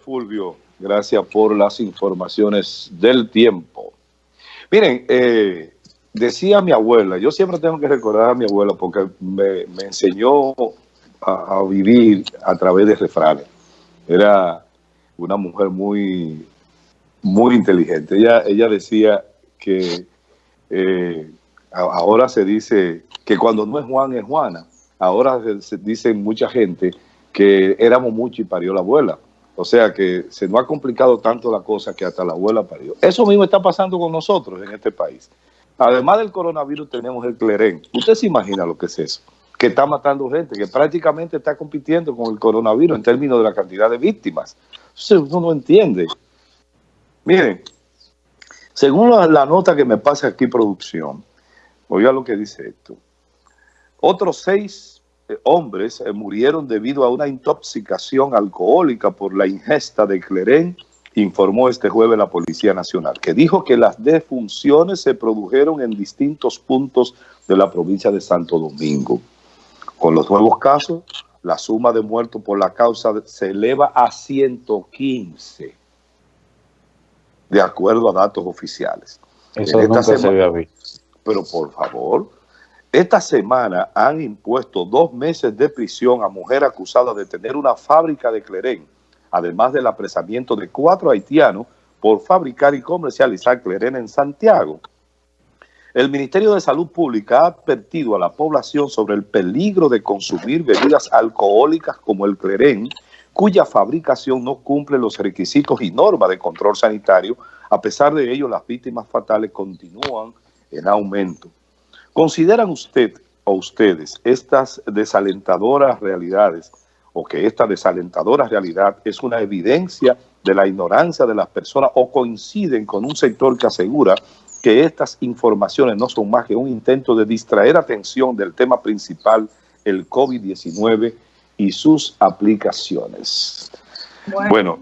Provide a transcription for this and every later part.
Fulvio. Gracias por las informaciones del tiempo. Miren, eh, decía mi abuela, yo siempre tengo que recordar a mi abuela porque me, enseñó a, vivir a través de refranes. Era una mujer muy, muy inteligente. Ella, decía que eh, ahora se dice que cuando no es Juan es Juana. Ahora se, dice mucha gente que éramos mucho y parió la abuela. O sea que se nos ha complicado tanto la cosa que hasta la abuela parió. Eso mismo está pasando con nosotros en este país. Además del coronavirus tenemos el clerén. Usted se imagina lo que es eso, que está matando gente, que prácticamente está compitiendo con el coronavirus en términos de la cantidad de víctimas. Entonces uno no entiende. Miren, según la, nota que me pasa aquí producción, oiga lo que dice esto. Otros seis hombres eh, murieron debido a una intoxicación alcohólica por la ingesta de clerén informó este jueves la Policía Nacional, que dijo que las defunciones se produjeron en distintos puntos de la provincia de Santo Domingo. Con los nuevos casos, la suma de muertos por la causa se eleva a 115, de acuerdo a datos oficiales. Eso nunca se había visto. Pero por favor, esta semana han impuesto dos meses de prisión a mujer acusada de tener una fábrica de clerén además del apresamiento de cuatro haitianos por fabricar y comercializar clerena en Santiago. El Ministerio de Salud Pública ha advertido a la población sobre el peligro de consumir bebidas alcohólicas como el clerén, cuya fabricación no cumple los requisitos y normas de control sanitario. A pesar de ello, las víctimas fatales continúan en aumento. ¿Consideran usted o ustedes estas desalentadoras realidades o que esta desalentadora realidad es una evidencia de la ignorancia de las personas o coinciden con un sector que asegura que estas informaciones no son más que un intento de distraer atención del tema principal, el COVID-19 y sus aplicaciones. Bueno.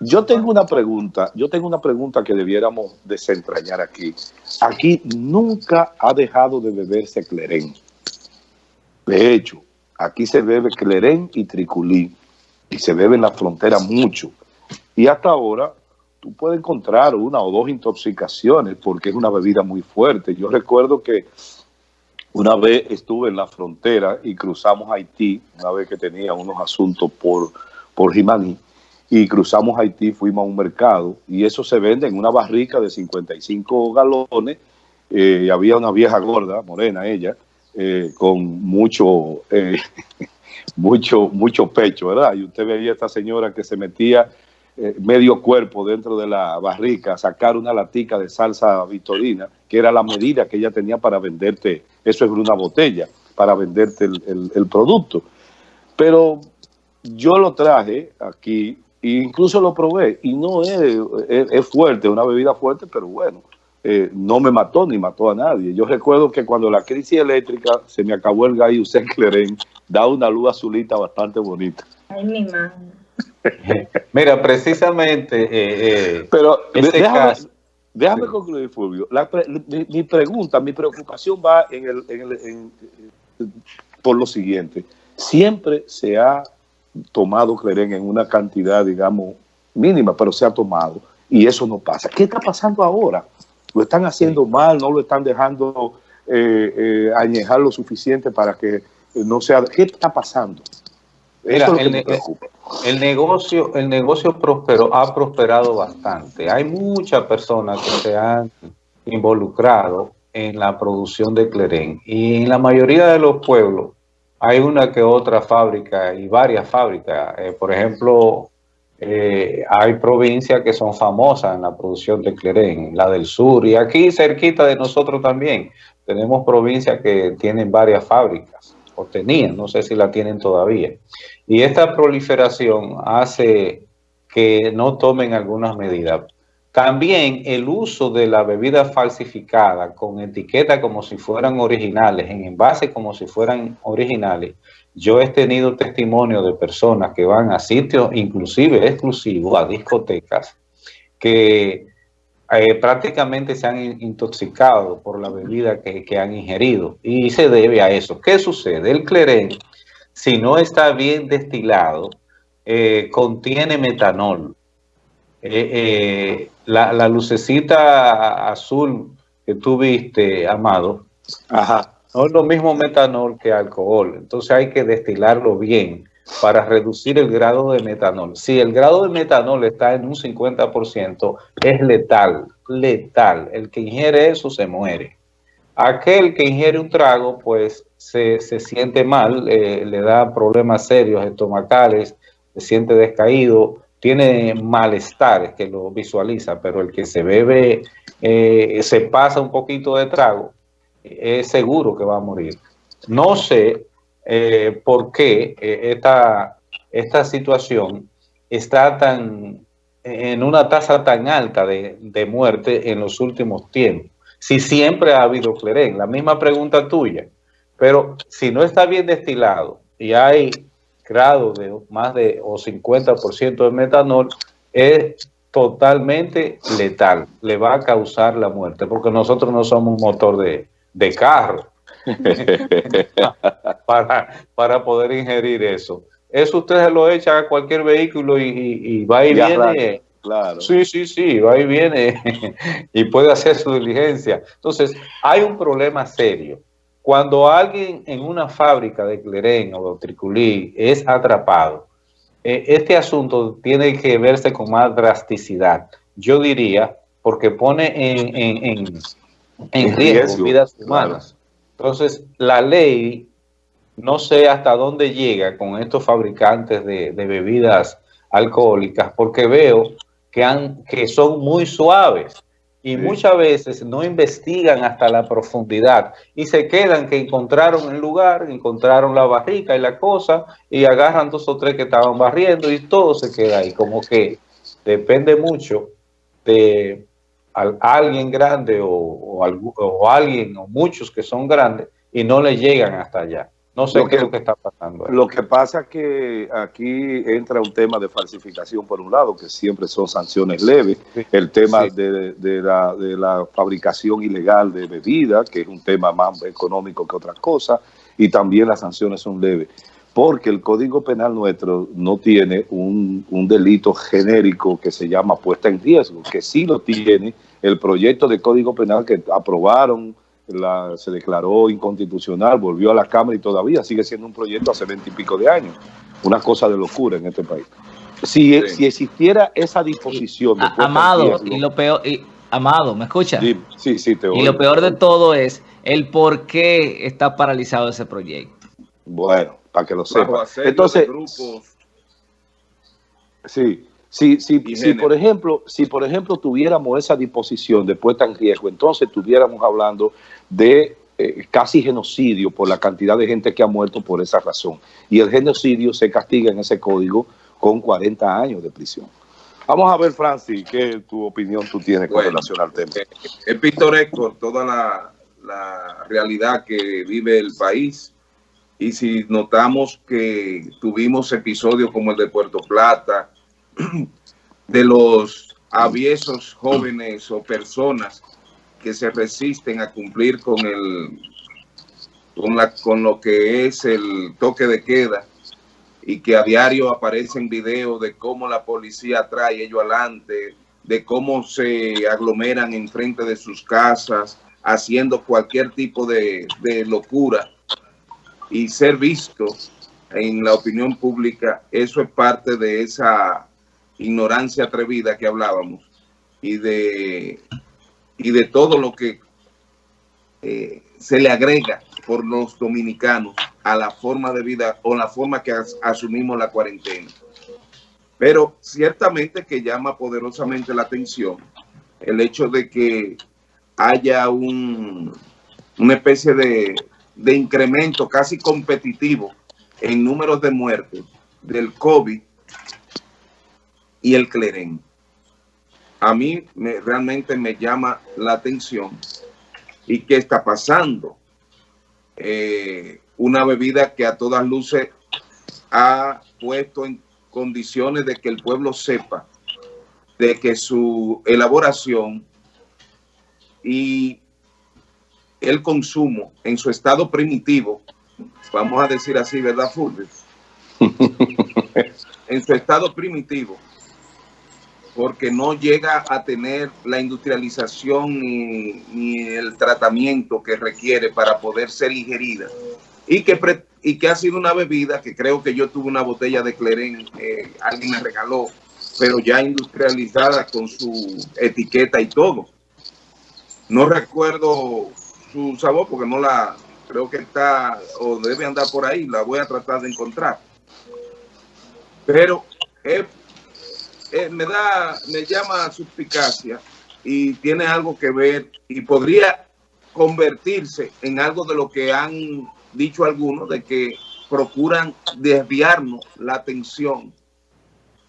Yo tengo una pregunta, yo tengo una pregunta que debiéramos desentrañar aquí. Aquí nunca ha dejado de beberse clerén. De hecho, Aquí se bebe clerén y triculí y se bebe en la frontera mucho. Y hasta ahora tú puedes encontrar una o dos intoxicaciones porque es una bebida muy fuerte. Yo recuerdo que una vez estuve en la frontera y cruzamos Haití, una vez que tenía unos asuntos por, por y cruzamos Haití, fuimos a un mercado y eso se vende en una barrica de 55 galones. Eh, había una vieja gorda, morena ella, eh, con mucho, eh, mucho, mucho pecho, ¿verdad? Y usted veía a esta señora que se metía eh, medio cuerpo dentro de la barrica, sacar una latica de salsa vitorina, que era la medida que ella tenía para venderte, eso es una botella, para venderte el, producto. Pero yo lo traje aquí incluso lo probé y no es, es fuerte, una bebida fuerte, pero bueno, eh, no me mató ni mató a nadie. Yo recuerdo que cuando la crisis eléctrica se me acabó el gallo Usted Clerén, da una luz azulita bastante bonita. Ay, mi Mira, precisamente... Eh, eh, Pero déjame, déjame concluir, Fulvio. mi, pregunta, mi preocupación va en el, por lo siguiente. Siempre se ha tomado Clerén en una cantidad, digamos, mínima, pero se ha tomado. Y eso no pasa. ¿Qué está pasando ahora? lo están haciendo mal, no lo están dejando eh, eh, añejar lo suficiente para que no sea... ¿Qué está pasando? Eso es que preocupa. El negocio, el negocio prosperó, ha prosperado bastante. Hay muchas personas que se han involucrado en la producción de clerén y en la mayoría de los pueblos hay una que otra fábrica y varias fábricas. Eh, por ejemplo, eh, hay provincias que son famosas en la producción de clerén, la del sur, y aquí cerquita de nosotros también tenemos provincias que tienen varias fábricas, o tenían, no sé si la tienen todavía. Y esta proliferación hace que no tomen algunas medidas. También el uso de la bebida falsificada con etiqueta como si fueran originales, en envase como si fueran originales, yo he tenido testimonio de personas que van a sitios inclusive exclusivos, a discotecas, que eh, prácticamente se han intoxicado por la bebida que, han ingerido y se debe a eso. ¿Qué sucede? El clerén, si no está bien destilado, eh, contiene metanol. La, la, lucecita azul que tú viste, Amado, Ajá. no es lo mismo metanol que alcohol. Entonces hay que destilarlo bien para reducir el grado de metanol. Si el grado de metanol está en un 50%, es letal, letal. El que ingiere eso se muere. Aquel que ingiere un trago, pues se, siente mal, eh, le da problemas serios estomacales, se siente descaído, tiene malestar que lo visualiza, pero el que se bebe, eh, se pasa un poquito de trago, es seguro que va a morir. No sé eh, por qué esta, esta situación está tan en una tasa tan alta de, de muerte en los últimos tiempos si siempre ha habido clerén. La misma pregunta tuya. Pero si no está bien destilado y hay grado de más de o 50% de metanol, es totalmente letal. Le va a causar la muerte porque nosotros no somos un motor de, carro para, para poder ingerir eso. Eso ustedes lo echan a cualquier vehículo y, va y, viene. Claro. Sí, sí, sí, va y viene y puede hacer su diligencia. Entonces, hay un problema serio. Cuando alguien en una fábrica de clerén o de triculí es atrapado, eh, este asunto tiene que verse con más drasticidad. Yo diría, porque pone en, en, riesgo, vidas humanas. Entonces, la ley, no sé hasta dónde llega con estos fabricantes de, de bebidas alcohólicas, porque veo que, han, que son muy suaves y muchas veces no investigan hasta la profundidad y se quedan que encontraron el lugar, encontraron la barrica y la cosa y agarran dos o tres que estaban barriendo y todo se queda ahí, como que depende mucho de alguien grande o, o alguien o muchos que son grandes y no le llegan hasta allá. No sé qué es lo que está pasando. Lo que pasa es que aquí entra un tema de falsificación por un lado, que siempre son sanciones leves. El tema de, la, fabricación ilegal de bebidas, que es un tema más económico que otra cosa, y también las sanciones son leves. Porque el Código Penal nuestro no tiene un, un delito genérico que se llama puesta en riesgo, que sí lo tiene el proyecto de Código Penal que aprobaron se declaró inconstitucional, volvió a la Cámara y todavía sigue siendo un proyecto hace veinte y pico de años. Una cosa de locura en este país. Si, si existiera esa disposición... amado, y lo peor... Y, amado, ¿me escucha? Sí, sí, te Y lo peor de todo es el por qué está paralizado ese proyecto. Bueno, para que lo sepa. Entonces... Sí, si, si, si, por ejemplo, si por ejemplo tuviéramos esa disposición de puesta en riesgo, entonces estuviéramos hablando de eh, casi genocidio por la cantidad de gente que ha muerto por esa razón. Y el genocidio se castiga en ese código con 40 años de prisión. Vamos a ver, Francis, qué tu opinión tú tienes con relación al tema. Eh, es pintoresco toda la, la realidad que vive el país. Y si notamos que tuvimos episodios como el de Puerto Plata, de los aviesos jóvenes o personas que se resisten a cumplir con el con, la, con lo que es el toque de queda y que a diario aparecen videos de cómo la policía trae ellos adelante, de cómo se aglomeran enfrente de sus casas, haciendo cualquier tipo de, de locura y ser visto en la opinión pública, eso es parte de esa ignorancia atrevida que hablábamos y de, y de todo lo que eh, se le agrega por los dominicanos a la forma de vida o la forma que asumimos la cuarentena. Pero ciertamente que llama poderosamente la atención el hecho de que haya un, una especie de, de incremento casi competitivo en números de muertes del COVID y el clerén. A mí me, realmente me llama la atención y qué está pasando. Eh, una bebida que a todas luces ha puesto en condiciones de que el pueblo sepa de que su elaboración y el consumo en su estado primitivo, vamos a decir así, ¿verdad, Fulvio? en su estado primitivo, porque no llega a tener la industrialización ni, el tratamiento que requiere para poder ser ingerida y que, y que ha sido una bebida que creo que yo tuve una botella de Cleren, eh, alguien me regaló, pero ya industrializada con su etiqueta y todo. No recuerdo su sabor porque no la, creo que está o debe andar por ahí, la voy a tratar de encontrar. Pero eh, eh, me da, me llama suspicacia y tiene algo que ver y podría convertirse en algo de lo que han dicho algunos, de que procuran desviarnos la atención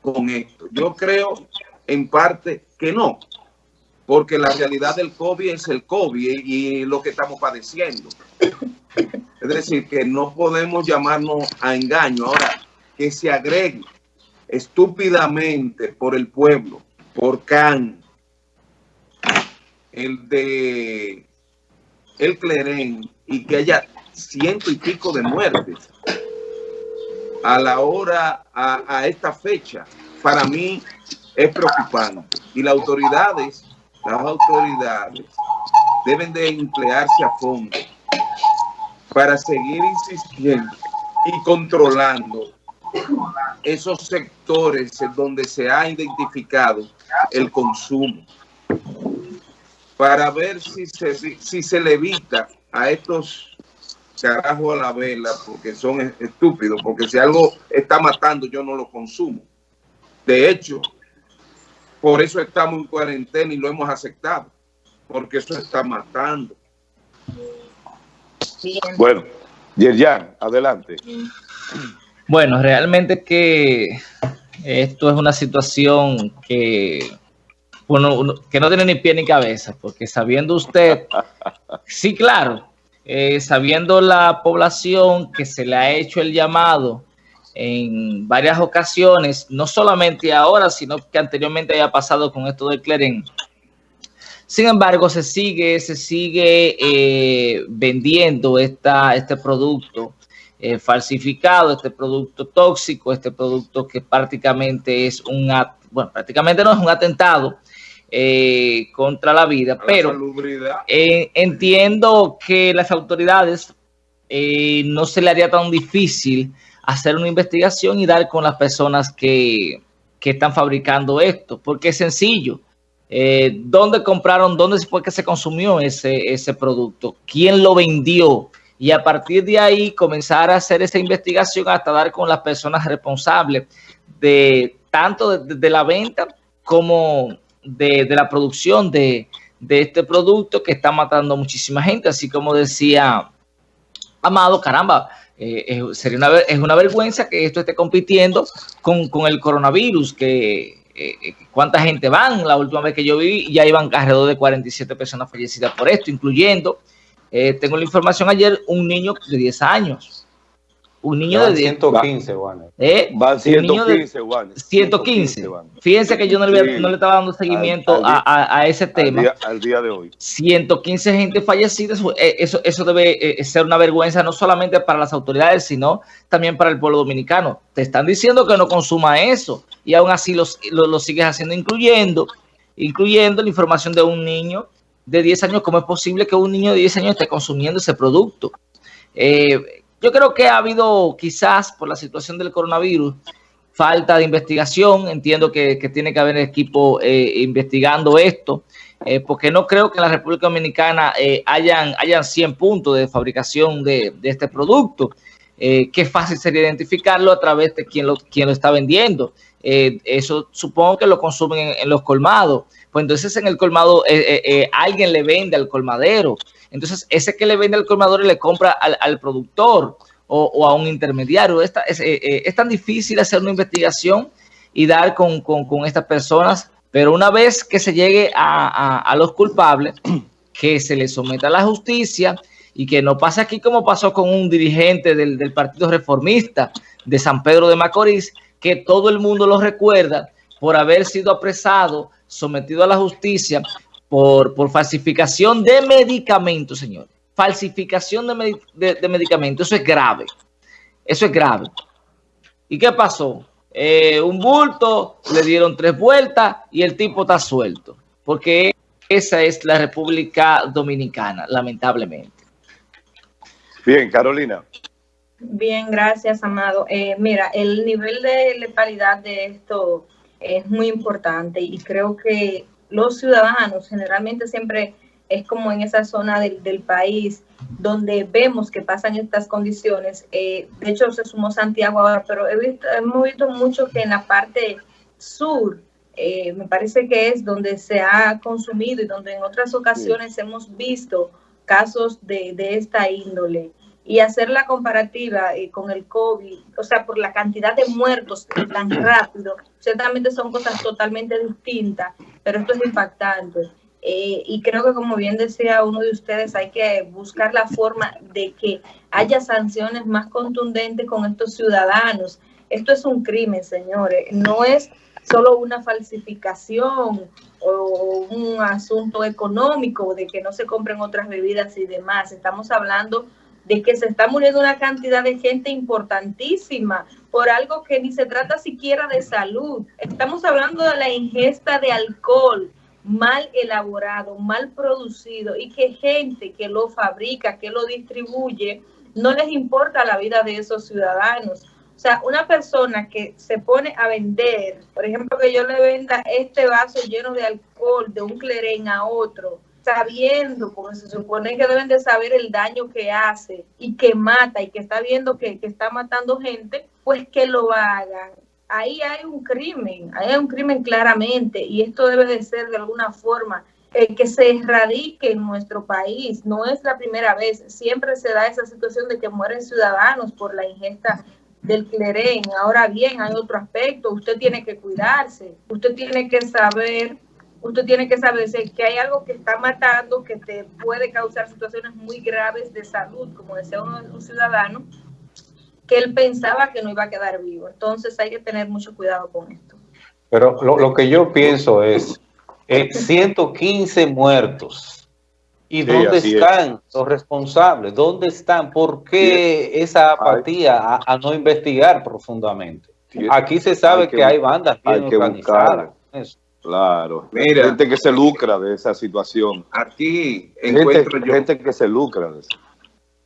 con esto. Yo creo en parte que no, porque la realidad del COVID es el COVID y lo que estamos padeciendo. Es decir, que no podemos llamarnos a engaño. Ahora, que se agregue estúpidamente por el pueblo, por Can, el de el Clerén, y que haya ciento y pico de muertes a la hora, a, a esta fecha, para mí es preocupante. Y las autoridades, las autoridades deben de emplearse a fondo para seguir insistiendo y controlando esos sectores en donde se ha identificado el consumo para ver si se, si se le evita a estos carajos a la vela porque son estúpidos, porque si algo está matando yo no lo consumo. De hecho, por eso estamos en cuarentena y lo hemos aceptado, porque eso está matando. Bueno, Yerjan, adelante. Bueno, realmente que esto es una situación que, que no tiene ni pie ni cabeza, porque sabiendo usted, sí, claro, eh, sabiendo la población que se le ha hecho el llamado en varias ocasiones, no solamente ahora, sino que anteriormente haya pasado con esto del Cleren, sin embargo, se sigue, se sigue eh, vendiendo esta, este producto eh, falsificado, este producto tóxico, este producto que prácticamente es un, bueno, prácticamente no es un atentado eh, contra la vida, pero entiendo que las autoridades no se le haría tan difícil hacer una investigación y dar con las personas que, que están fabricando esto, porque es sencillo. Eh, dónde compraron, dónde fue que se consumió ese, ese producto, quién lo vendió y a partir de ahí comenzar a hacer esa investigación hasta dar con las personas responsables de tanto de, la venta como de, la producción de, este producto que está matando a muchísima gente, así como decía Amado, caramba, eh, sería una, es una vergüenza que esto esté compitiendo con, con el coronavirus, que eh, eh, cuánta gente van. La última vez que yo vi ya iban alrededor de 47 personas fallecidas por esto, incluyendo, eh, tengo la información ayer, un niño de 10 años. Un niño de 115, Juan. ¿Eh? Van 115, Juan. 115. Fíjense que yo no le, no le estaba dando seguimiento a, a, ese tema. Al día, de hoy. 115 gente fallecida. Eso, eso debe ser una vergüenza no solamente para las autoridades, sino también para el pueblo dominicano. Te están diciendo que no consuma eso y aún así lo, lo, sigues haciendo, incluyendo, incluyendo la información de un niño de 10 años. ¿Cómo es posible que un niño de 10 años esté consumiendo ese producto? Eh, yo creo que ha habido quizás por la situación del coronavirus falta de investigación. Entiendo que, tiene que haber equipo eh, investigando esto, eh, porque no creo que en la República Dominicana hayan, hayan 100 puntos de fabricación de, de este producto. qué fácil sería identificarlo a través de quien lo, quien lo está vendiendo. Eh, eso supongo que lo consumen en, los colmados. Pues entonces en el colmado eh, eh, alguien le vende al colmadero. Entonces ese que le vende al colmador le compra al, productor o, a un intermediario. es, tan difícil hacer una investigación y dar con, estas personas, pero una vez que se llegue a, los culpables, que se les someta a la justicia y que no pase aquí como pasó con un dirigente del, del Partido Reformista de San Pedro de Macorís, que todo el mundo lo recuerda por haber sido apresado, sometido a la justicia por, por falsificación de medicamentos, señores. Falsificación de, medicamentos, eso es grave. Eso es grave. ¿Y qué pasó? eh, un bulto, le dieron tres vueltas y el tipo está suelto. Porque esa es la República Dominicana, lamentablemente. Bien, Carolina. Bien, gracias, Amado. Eh, mira, el nivel de letalidad de esto es muy importante y creo que los ciudadanos generalmente siempre es como en esa zona del, del país donde vemos que pasan estas condiciones. Eh, de hecho, se sumó Santiago ahora, pero he visto, hemos visto mucho que en la parte sur, eh, me parece que es donde se ha consumido y donde en otras ocasiones hemos visto casos de, de esta índole y hacer la comparativa eh, con el COVID, o sea, por la cantidad de muertos tan rápido, ciertamente son cosas totalmente distintas, pero esto es impactante. Eh, y creo que como bien decía uno de ustedes, hay que buscar la forma de que haya sanciones más contundentes con estos ciudadanos. Esto es un crimen, señores, no es solo una falsificación o un asunto económico de que no se compren otras bebidas y demás. Estamos hablando de que se está muriendo una cantidad de gente importantísima por algo que ni se trata siquiera de salud. Estamos hablando de la ingesta de alcohol mal elaborado, mal producido y que gente que lo fabrica, que lo distribuye, no les importa la vida de esos ciudadanos. O sea, una persona que se pone a vender, por ejemplo, que yo le venda este vaso lleno de alcohol de un clerén a otro, sabiendo, como se supone que deben de saber el daño que hace y que mata y que está viendo que, que está matando gente, pues que lo hagan. Ahí hay un crimen, ahí hay un crimen claramente y esto debe de ser de alguna forma eh, que se erradique en nuestro país. No es la primera vez, siempre se da esa situación de que mueren ciudadanos por la ingesta del clerén. Ahora bien, hay otro aspecto, usted tiene que cuidarse, usted tiene que saber usted tiene que saber que hay algo que está matando, que te puede causar situaciones muy graves de salud, como decía un ciudadano, que él pensaba que no iba a quedar vivo. Entonces hay que tener mucho cuidado con esto. Pero lo, que yo pienso es, 115 muertos. ¿Y dónde están los responsables? ¿Dónde están? ¿Por qué esa apatía a, no investigar profundamente? Aquí se sabe que, hay bandas bien organizadas. Claro, Mira, gente que se lucra de esa situación. Aquí encuentro gente, gente que se lucra de eso.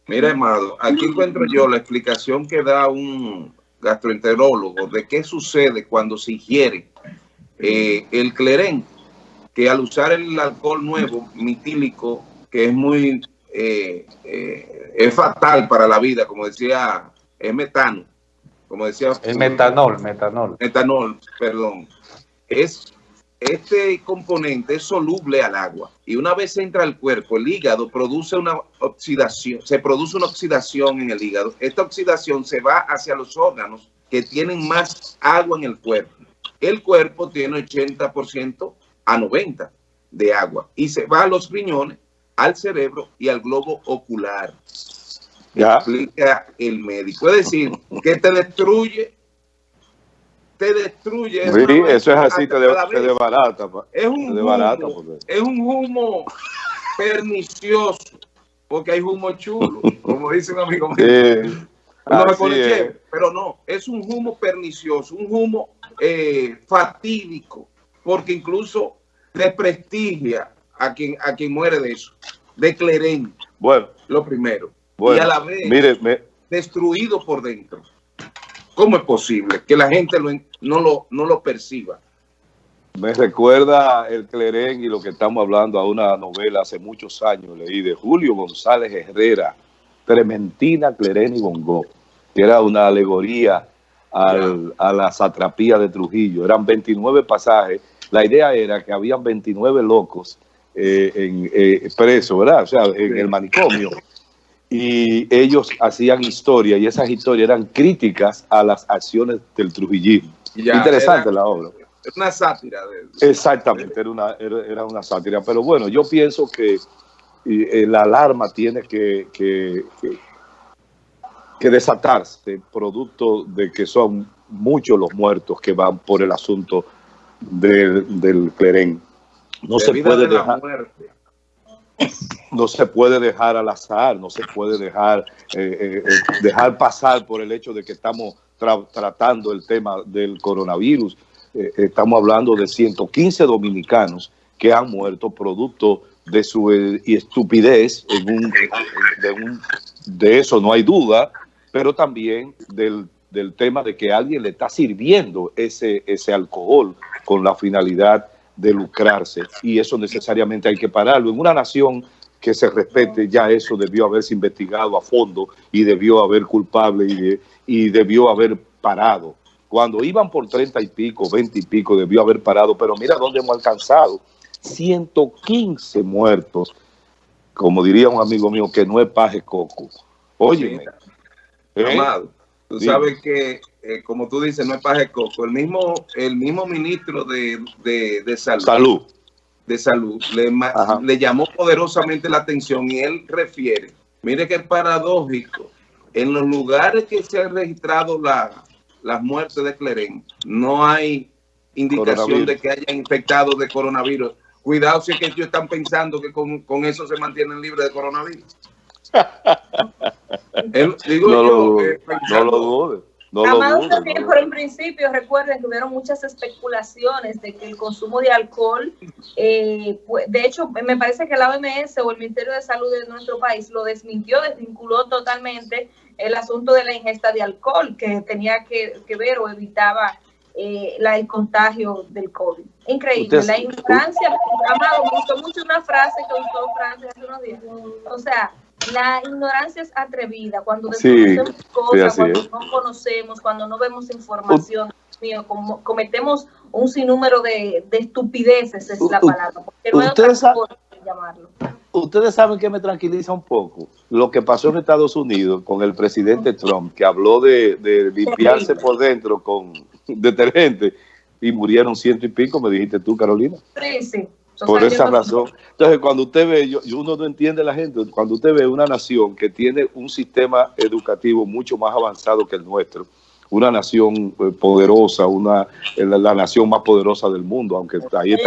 Mira, Amado, aquí encuentro yo la explicación que da un gastroenterólogo de qué sucede cuando se ingiere eh, el clerén, que al usar el alcohol nuevo, mitílico, que es muy, eh, eh, es fatal para la vida, como decía, es metano, como decía. Es metanol, metanol. Metanol, perdón. Es este componente es soluble al agua y una vez entra al cuerpo, el hígado produce una oxidación, se produce una oxidación en el hígado. Esta oxidación se va hacia los órganos que tienen más agua en el cuerpo. El cuerpo tiene 80% a 90% de agua y se va a los riñones, al cerebro y al globo ocular. Ya. Explica el médico. Es decir, que te destruye te destruye. Sí, eso es así, te, de, te barata. Es un, humo, es un humo pernicioso, porque hay humo chulo, como dice un amigo mío. pero no, es un humo pernicioso, un humo eh, fatídico, porque incluso desprestigia a quien, a quien muere de eso, de clerén. Bueno, lo primero. y a la vez, destruido por dentro. ¿Cómo es posible que la gente no, lo, no lo perciba? Me recuerda el Clerén y lo que estamos hablando a una novela hace muchos años, leí de Julio González Herrera, Trementina, Clerén y Bongo, que era una alegoría a la satrapía de Trujillo. Eran 29 pasajes. La idea era que habían 29 locos eh, en, eh, presos, ¿verdad? O sea, en el manicomio y ellos hacían historia y esas historias eran críticas a las acciones del trujillismo. Interesante la obra. Es una sátira. Exactamente, era una, era, una sátira. Pero bueno, yo pienso que eh, la alarma tiene que, que, que, desatarse producto de que son muchos los muertos que van por el asunto del, del Clerén. No se puede dejar no se puede dejar al azar, no se puede dejar, eh, eh, eh, dejar pasar por el hecho de que estamos tratando el tema del coronavirus. Estamos hablando de 115 dominicanos que han muerto producto de su estupidez, de, eso no hay duda, pero también del, del, tema de que alguien le está sirviendo ese, ese alcohol con la finalidad de lucrarse y eso necesariamente hay que pararlo. En una nación que se respete, ya eso debió haberse investigado a fondo y debió haber culpable y, y debió haber parado. Cuando iban por 30 y pico, 20 y pico, debió haber parado, pero mira dónde hemos alcanzado. 115 muertos, como diría un amigo mío, que no es paje coco. Oye, ¿eh? Tú sabes que, eh, como tú dices, no es paje coco. El mismo, el mismo ministro de, de, salud, de salud le, le llamó poderosamente la atención y él refiere, mire que es paradójico, en los lugares que se han registrado la, las muertes de Cleren, no hay indicación de que haya infectado de coronavirus. Cuidado si es que ellos están pensando que con, con eso se mantienen libres de coronavirus. digo no, yo, lo, no lo dudes. No también por el principio, recuerden que hubieron muchas especulaciones de que el consumo de alcohol, eh, de hecho, me parece que la OMS o el Ministerio de Salud de nuestro país lo desmintió, desvinculó totalmente el asunto de la ingesta de alcohol, que tenía que, que ver o evitaba eh, la, el contagio del COVID. Increíble, la ignorancia, Amado, me gustó mucho una frase que usó Francia hace unos días. O sea, la ignorancia es atrevida, cuando desconocemos cosas, cuando no conocemos, cuando no vemos información, mío, como, cometemos un sinnúmero de, de estupideces, es la palabra, porque no ustedes, llamarlo. ustedes saben que me tranquiliza un poco lo que pasó en Estados Unidos con el presidente Trump, que habló de, de limpiarse por dentro con detergente y murieron ciento y pico, me dijiste tú, Carolina. Sí, sí. Por esa razón. Entonces, cuando usted ve, yo, uno no entiende la gente, cuando usted ve una nación que tiene un sistema educativo mucho más avanzado que el nuestro, una nación eh, poderosa, una la, la nación más poderosa del mundo, aunque ahí está